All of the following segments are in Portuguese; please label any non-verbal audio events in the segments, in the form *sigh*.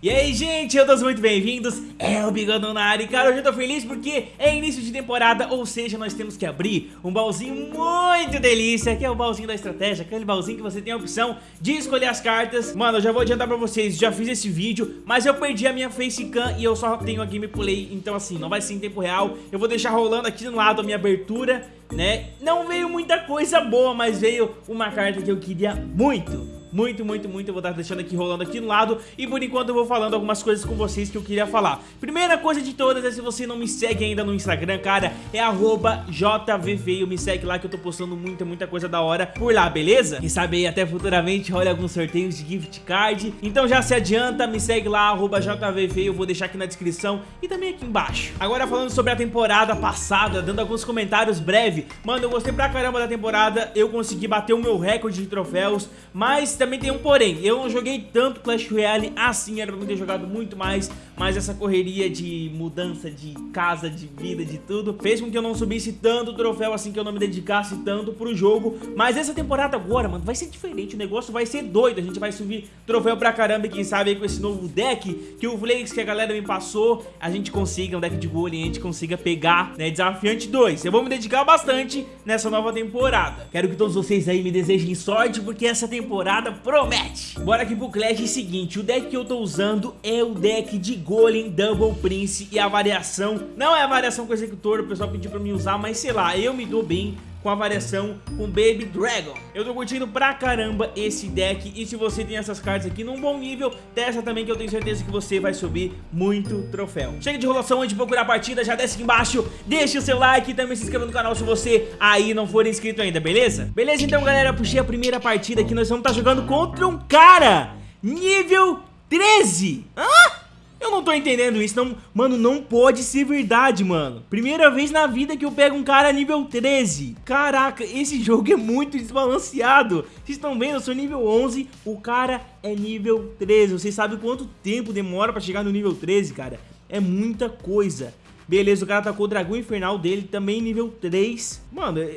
E aí, gente, eu todos muito bem-vindos, é o Bigodão na área e cara, hoje eu tô feliz porque é início de temporada, ou seja, nós temos que abrir um baúzinho muito delícia, que é o baúzinho da estratégia, aquele baúzinho que você tem a opção de escolher as cartas. Mano, eu já vou adiantar pra vocês, já fiz esse vídeo, mas eu perdi a minha facecam e eu só tenho a gameplay, então assim, não vai ser em tempo real, eu vou deixar rolando aqui no lado a minha abertura, né? Não veio muita coisa boa, mas veio uma carta que eu queria muito muito, muito, muito Eu vou estar deixando aqui rolando aqui no lado. E por enquanto eu vou falando algumas coisas com vocês que eu queria falar. Primeira coisa de todas é se você não me segue ainda no Instagram, cara É arroba JVVeio, me segue lá que eu tô postando muita, muita coisa da hora por lá, beleza? Quem sabe aí até futuramente rola alguns sorteios de gift card. Então já se adianta, me segue lá, arroba JVVeio Eu vou deixar aqui na descrição e também aqui embaixo. Agora falando sobre a temporada passada, dando alguns comentários breve. Mano, eu gostei pra caramba da temporada. Eu consegui bater o meu recorde de troféus Mas também tem um porém, eu não joguei tanto Clash Royale assim, era pra ter jogado muito mais, mas essa correria de mudança de casa, de vida, de tudo, fez com que eu não subisse tanto troféu assim, que eu não me dedicasse tanto pro jogo, mas essa temporada agora, mano, vai ser diferente, o negócio vai ser doido, a gente vai subir troféu pra caramba e quem sabe aí com esse novo deck que o Flakes que a galera me passou, a gente consiga, um deck de golem, a gente consiga pegar, né, desafiante 2, eu vou me dedicar bastante nessa nova temporada, quero que todos vocês aí me desejem sorte, porque essa temporada promete. Bora aqui pro Clash é seguinte, o deck que eu tô usando é o deck de Golem Double Prince E a variação, não é a variação com o executor, o pessoal pediu pra mim usar Mas sei lá, eu me dou bem com a variação com Baby Dragon. Eu tô curtindo pra caramba esse deck e se você tem essas cartas aqui num bom nível, testa também que eu tenho certeza que você vai subir muito troféu. Chega de enrolação antes de procurar a partida, já desce aqui embaixo, deixa o seu like e também se inscreva no canal se você aí não for inscrito ainda, beleza? Beleza então galera, puxei a primeira partida aqui, nós vamos estar tá jogando contra um cara nível 13. Hã? Eu não tô entendendo isso, não... Mano, não pode ser verdade, mano. Primeira vez na vida que eu pego um cara nível 13. Caraca, esse *laughs* jogo é muito desbalanceado. Vocês estão vendo, eu sou nível 11, o cara é nível 13. Vocês sabem quanto tempo demora pra chegar no nível 13, cara? É muita coisa. Beleza, o cara tacou o dragão infernal dele, também nível 3. Mano, é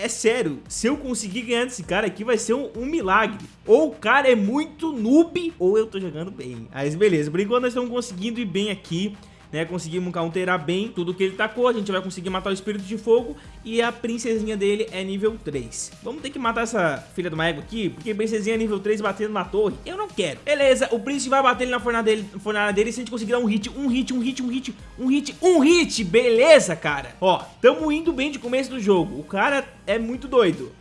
é sério, se eu conseguir ganhar desse cara aqui vai ser um, um, milagre. Ou o cara é muito noob, ou eu tô jogando bem. Mas beleza, por enquanto nós estamos conseguindo ir bem aqui né? Conseguimos counterar bem tudo que ele tacou, a gente vai conseguir matar o Espírito de Fogo e a princesinha dele é nível 3. Vamos ter que matar essa filha do ego aqui, porque princesinha é nível 3 batendo na torre, eu não quero. Beleza, o príncipe vai bater ele na fornalha dele, fornalha dele se a gente conseguir dar um hit, um hit, um hit, um hit, um hit, um hit, beleza, cara? Ó, tamo indo bem de começo do jogo, o cara é muito doido.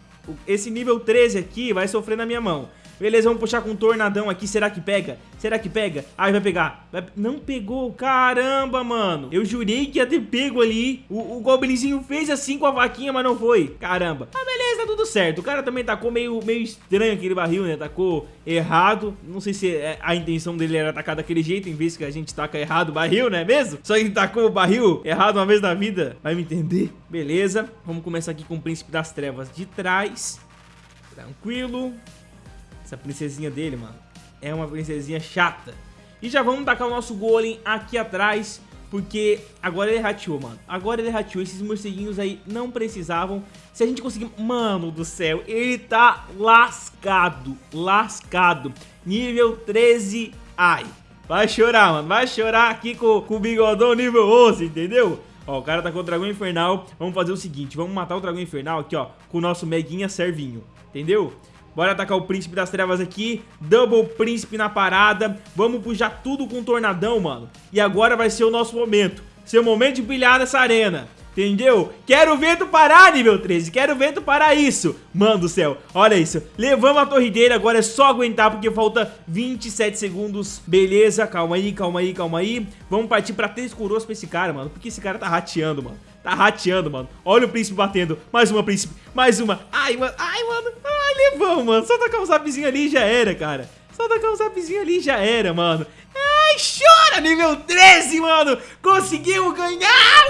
Esse nível 13 aqui vai sofrer na minha mão. Beleza, vamos puxar com um tornadão aqui. Será que pega? Será que pega? Ai, vai pegar. Vai... Não pegou. Caramba, mano. Eu jurei que ia ter pego ali. O, o Goblinzinho fez assim com a vaquinha, mas não foi. Caramba. Ah, beleza, tá tudo certo. O cara também tacou meio, meio estranho aquele barril, né? Tacou errado. Não sei se é, a intenção dele era atacar daquele jeito, em vez que a gente taca errado o barril, não é mesmo? Só que ele tacou o barril errado uma vez na vida. Vai me entender? Beleza. Vamos começar aqui com o Príncipe das Trevas de trás. Tranquilo. Essa princesinha dele, mano, é uma princesinha chata. E já vamos tacar o nosso golem aqui atrás, porque agora ele rateou, mano. Agora ele rateou, esses morceguinhos aí não precisavam. Se a gente conseguir... Mano do céu, ele tá lascado, lascado. Nível 13, ai. Vai chorar, mano, vai chorar aqui com, com o bigodão nível 11, entendeu? Ó, o cara tá com o dragão infernal. Vamos fazer o seguinte, vamos matar o dragão infernal aqui, ó, com o nosso meguinha servinho, entendeu? Bora atacar o Príncipe das Trevas aqui. Double Príncipe na parada. Vamos puxar tudo com o Tornadão, mano. E agora vai ser o nosso momento. Seu momento de brilhar nessa arena. Entendeu? Quero ver tu parar, nível 13. Quero ver tu parar isso. Mano do céu, olha isso. Levamos a torre dele, agora é só aguentar porque falta 27 segundos. Beleza, calma aí, calma aí, calma aí. Vamos partir pra três coroas pra esse cara, mano. Porque esse cara tá rateando, mano. Tá rateando, mano. Olha o príncipe batendo. Mais uma, príncipe. Mais uma. Ai, mano. Ai, mano. Ai, levamos, mano. Só tacar um zapzinho ali e já era, cara. Só tacar um zapzinho ali e já era, mano. Ai, chora, nível 13, mano. Conseguimos ganhar.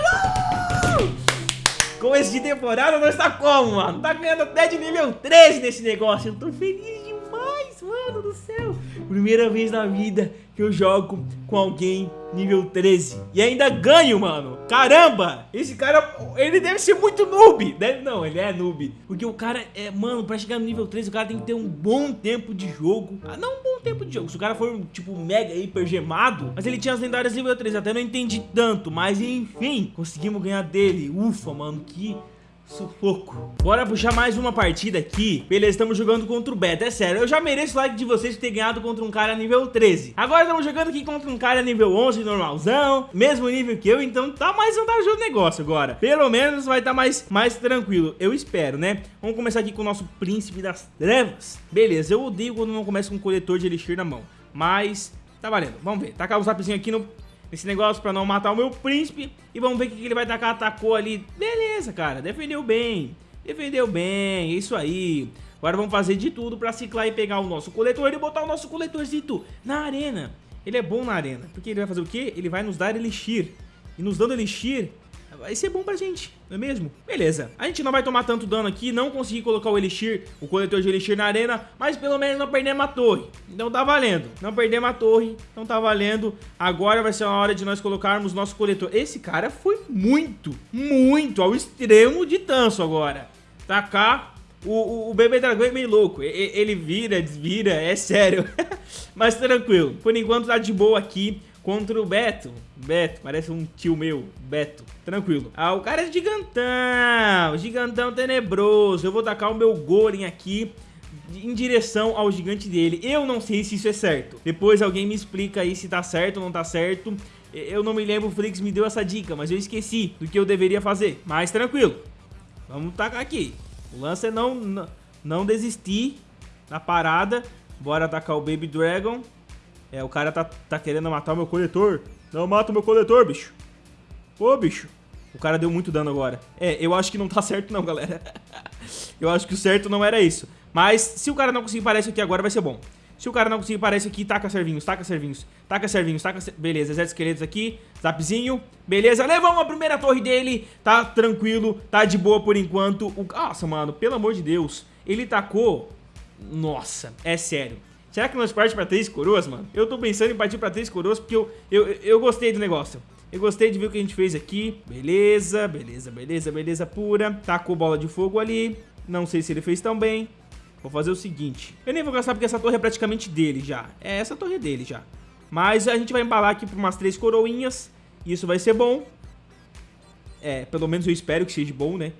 Uh! Começo de temporada nós tá como, mano? Tá ganhando até de nível 13 nesse negócio. Eu tô feliz demais, mano do céu. Primeira vez na vida que eu jogo com alguém nível 13. E ainda ganho, mano. Caramba! Esse cara, ele deve ser muito noob. Deve, não, ele é noob. Porque o cara é, mano, pra chegar no nível 13, o cara tem que ter um bom tempo de jogo. Ah, não um bom tempo de jogo. Se o cara for, tipo, mega hiper gemado. Mas ele tinha as lendárias nível 13. Até não entendi tanto. Mas enfim, conseguimos ganhar dele. Ufa, mano, que Sufoco. Bora puxar mais uma partida aqui. Beleza, estamos jogando contra o Beto. É sério, eu já mereço o like de vocês ter ganhado contra um cara nível 13. Agora estamos jogando aqui contra um cara nível 11, normalzão. Mesmo nível que eu, então tá mais vantajoso o negócio agora. Pelo menos vai estar tá mais, mais tranquilo. Eu espero, né? Vamos começar aqui com o nosso príncipe das trevas. Beleza, eu odeio quando não começa com um coletor de elixir na mão. Mas tá valendo. Vamos ver. Tacar o zapzinho aqui no esse negócio pra não matar o meu príncipe. E vamos ver o que ele vai tacar. Atacou ali. Beleza, cara. Defendeu bem. Defendeu bem. Isso aí. Agora vamos fazer de tudo pra ciclar e pegar o nosso coletor e botar o nosso coletorzito na arena. Ele é bom na arena. Porque ele vai fazer o quê? Ele vai nos dar elixir. E nos dando elixir, vai ser bom pra gente, não é mesmo? Beleza, a gente não vai tomar tanto dano aqui, não consegui colocar o Elixir, o coletor de Elixir na arena, mas pelo menos não perdemos a torre, então tá valendo. Não perdemos a torre, então tá valendo. Agora vai ser a hora de nós colocarmos nosso coletor. Esse cara foi muito, muito ao extremo de tanso agora. Tacar o, o, o, bebê dragão é meio louco, ele vira, desvira, é sério. *laughs* Mas tranquilo, por enquanto tá de boa aqui contra o Beto. Beto, parece um tio meu, Beto. Tranquilo. Ah, o cara é gigantão, gigantão tenebroso. Eu vou tacar o meu Golem aqui em direção ao gigante dele. Eu não sei se isso é certo. Depois alguém me explica aí se tá certo ou não tá certo. Eu não me lembro, o Flix me deu essa dica, mas eu esqueci do que eu deveria fazer. Mas tranquilo. Vamos tacar aqui. O lance é não, não, desistir na parada. Bora atacar o Baby Dragon. É, o cara tá, tá querendo matar o meu coletor. Não mata o meu coletor, bicho. Ô, bicho. O cara deu muito dano agora. É, eu acho que não tá *laughs* certo não, galera. eu acho que o certo não era isso. Mas se o cara não conseguir parar isso aqui agora, vai ser bom. Se o cara não conseguir parar isso aqui, taca servinhos, taca servinhos, taca servinhos, taca... Ser... Beleza, exército esqueletos aqui, zapzinho. Beleza, levamos a primeira torre dele. Tá tranquilo, tá de boa por enquanto. O... Nossa, mano, pelo amor de Deus. Ele tacou... Nossa, é sério. Será que nós partimos pra três coroas, mano? Eu tô pensando em partir pra três coroas porque eu, eu, eu gostei do negócio. Eu gostei de ver o que a gente fez aqui. Beleza, beleza, beleza, beleza pura. Tacou bola de fogo ali. Não sei se ele fez tão bem. Vou fazer o seguinte. Eu nem vou gastar porque essa torre é praticamente dele já. É, essa torre é dele já. Mas a gente vai embalar aqui por umas três coroinhas. Isso vai ser bom. É, pelo menos eu espero que seja bom, né?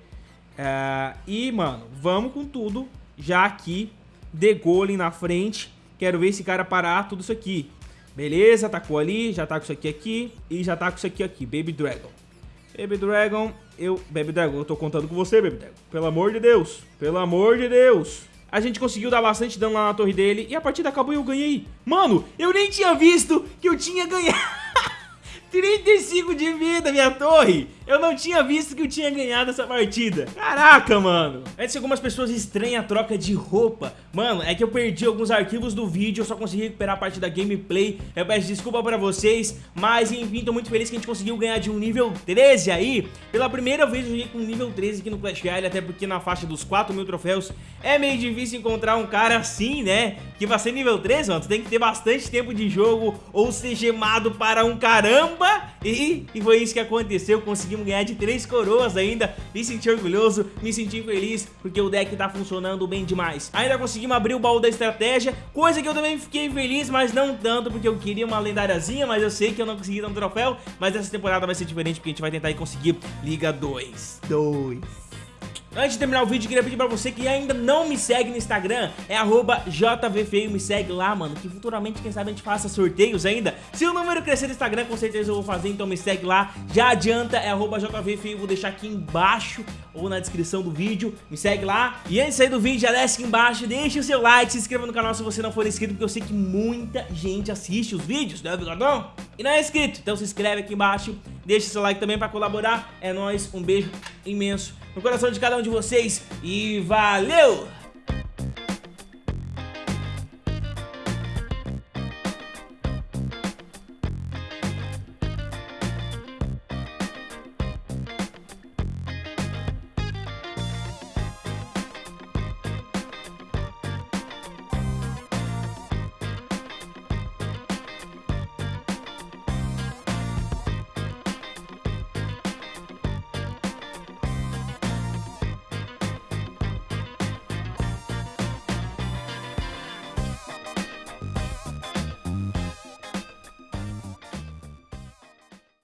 É, e, mano, vamos com tudo. Já aqui, de golem na frente. Quero ver esse cara parar tudo isso aqui. Beleza, atacou ali, já tá com isso aqui aqui e já tá com isso aqui aqui, Baby Dragon. Baby Dragon, eu... Baby Dragon, eu tô contando com você, Baby Dragon. Pelo amor de Deus, pelo amor de Deus. A gente conseguiu dar bastante dano lá na torre dele e a partida acabou e eu ganhei. Mano, eu nem tinha visto que eu tinha ganhado. *laughs* 35 de vida, minha torre. Eu não tinha visto que eu tinha ganhado essa partida. Caraca, mano. Antes algumas pessoas estranham a troca de roupa. Mano, é que eu perdi alguns arquivos do vídeo, eu só consegui recuperar a parte da gameplay. Eu peço desculpa pra vocês, mas enfim, tô muito feliz que a gente conseguiu ganhar de um nível 13 aí. Pela primeira vez eu joguei com nível 13 aqui no Clash Royale, até porque na faixa dos 4 mil troféus é meio difícil encontrar um cara assim, né? Que vai ser nível 13, mano, tu tem que ter bastante tempo de jogo ou ser gemado para um caramba. E, e foi isso que aconteceu, conseguimos ganhar de três coroas ainda. Me senti orgulhoso, me senti feliz, porque o deck tá funcionando bem demais. Ainda conseguimos abrir o baú da estratégia, coisa que eu também fiquei feliz, mas não tanto, porque eu queria uma lendáriazinha, mas eu sei que eu não consegui dar um troféu. Mas essa temporada vai ser diferente, porque a gente vai tentar conseguir Liga 2. 2. Antes de terminar o vídeo, queria pedir pra você que ainda não me segue no Instagram, é JVFeio, me segue lá, mano, que futuramente, quem sabe, a gente faça sorteios ainda. Se o número crescer no Instagram, com certeza eu vou fazer, então me segue lá. Já adianta, é JVFeio, vou deixar aqui embaixo ou na descrição do vídeo, me segue lá. E antes de sair do vídeo, já desce aqui embaixo, deixa o seu like, se inscreva no canal se você não for inscrito, porque eu sei que muita gente assiste os vídeos, né, Bigodão? E não é inscrito, então se inscreve aqui embaixo, deixa o seu like também pra colaborar. É nóis, um beijo imenso no coração de cada um de vocês e valeu!